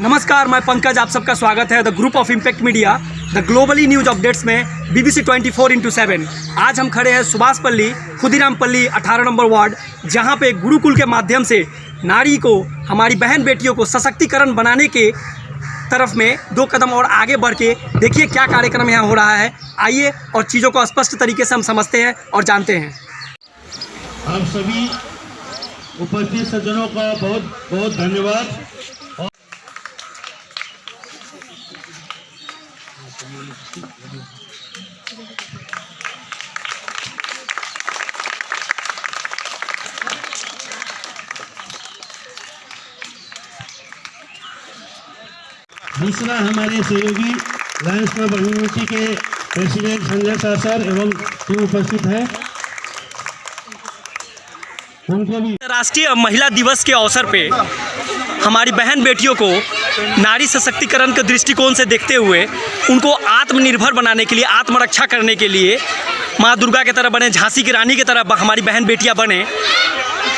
नमस्कार, मैं पंकज, आप सबका स्वागत है the group of impact media the globally news updates में बीबीसी 24 फोर इंटू सेवन आज हम खड़े हैं सुभाष पल्ली, खुदीराम पल्ली, अठारह नंबर वार्ड, जहाँ पे गुरुकुल के माध्यम से नारी को, हमारी बहन बेटियों को सशक्तिकरण बनाने के तरफ़ में दो कदम और आगे बढ़ के देखिए क्या कार्यक्रम यहाँ हो रहा है। आइए और चीज़ों को स्पष्ट तरीके से हम समझते हैं और जानते हैं। आप सभी उपस्थित सज्जनों का बहुत बहुत धन्यवाद। दूसरा हमारे सहयोगी लायंस क्लब कम्युनिटी के प्रेसिडेंट संजय सर एवं टीम उपस्थित है। उनको भी राष्ट्रीय महिला दिवस के अवसर पे हमारी बहन बेटियों को नारी सशक्तिकरण के दृष्टिकोण से देखते हुए उनको आत्मनिर्भर बनाने के लिए, आत्मरक्षा करने के लिए माँ दुर्गा की तरह बने, झांसी की रानी की तरह हमारी बहन बेटियाँ बने।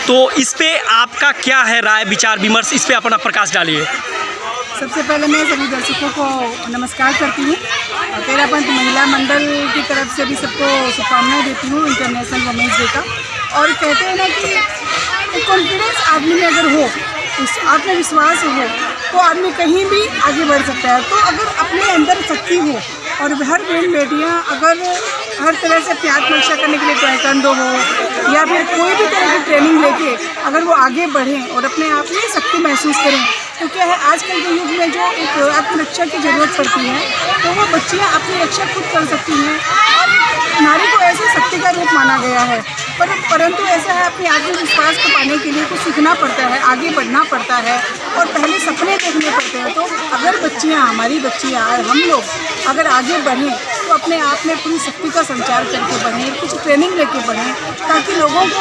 तो इस पर आपका क्या है राय, विचार, विमर्श? इस पर अपना प्रकाश डालिए। सबसे पहले मैं सभी दर्शकों को नमस्कार करती हूँ। तेरा पंथ महिला मंडल की तरफ़ से भी सबको शुभकामनाएँ देती हूँ इंटरनेशनल वुमेंस डे का। और कहते हैं ना कि कॉन्फिडेंस आदमी में अगर हो आत्मविश्वास हो तो आदमी कहीं भी आगे बढ़ सकता है। तो अगर अपने अंदर शक्ति हो और हर बहन बेटियाँ अगर हर तरह से अपनी आत्मरक्षा करने के लिए टैकंडो हो या फिर कोई भी तरह की ट्रेनिंग लेके अगर वो आगे बढ़ें और अपने आप में शक्ति महसूस करें तो क्या है, आजकल के युग में जो एक आत्मरक्षा की ज़रूरत पड़ती है तो वो बच्चियाँ अपनी रक्षा खुद कर सकती हैं। और नारी को ऐसे शक्ति का रूप माना गया है पर, परंतु ऐसा है, अपने आत्मविश्वास को पाने के लिए कुछ सीखना पड़ता है, आगे बढ़ना पड़ता है और पहले सपने देखने पड़ते हैं। तो अगर बच्चियाँ, हमारी बच्चियाँ, हम लोग अगर आगे बढ़ें तो अपने आप में पूरी शक्ति का संचार करके बढ़ें, कुछ ट्रेनिंग लेके बढ़ें, ताकि लोगों को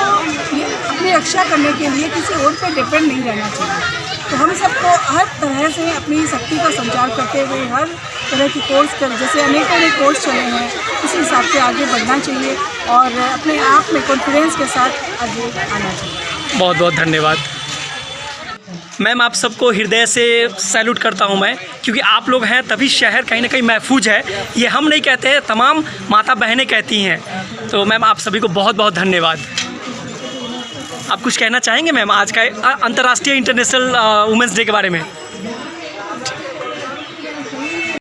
अपनी रक्षा करने के लिए किसी और पर डिपेंड नहीं रहना चाहिए। तो हम सबको हर तरह से अपनी शक्ति का संचार करते हुए, हर तरह की कोर्स कर, जैसे अनेकों अनेक कोर्स चले हैं उसी हिसाब से आगे बढ़ना चाहिए और अपने आप में कॉन्फिडेंस के साथ आगे आना चाहिए। बहुत बहुत धन्यवाद। मैम, आप सबको हृदय से सैल्यूट करता हूँ मैं, क्योंकि आप लोग हैं तभी शहर कहीं ना कहीं महफूज है। ये हम नहीं कहते हैं, तमाम माता बहनें कहती हैं। तो मैम, आप सभी को बहुत बहुत धन्यवाद। आप कुछ कहना चाहेंगे मैम आज का अंतर्राष्ट्रीय इंटरनेशनल वुमेंस डे के बारे में?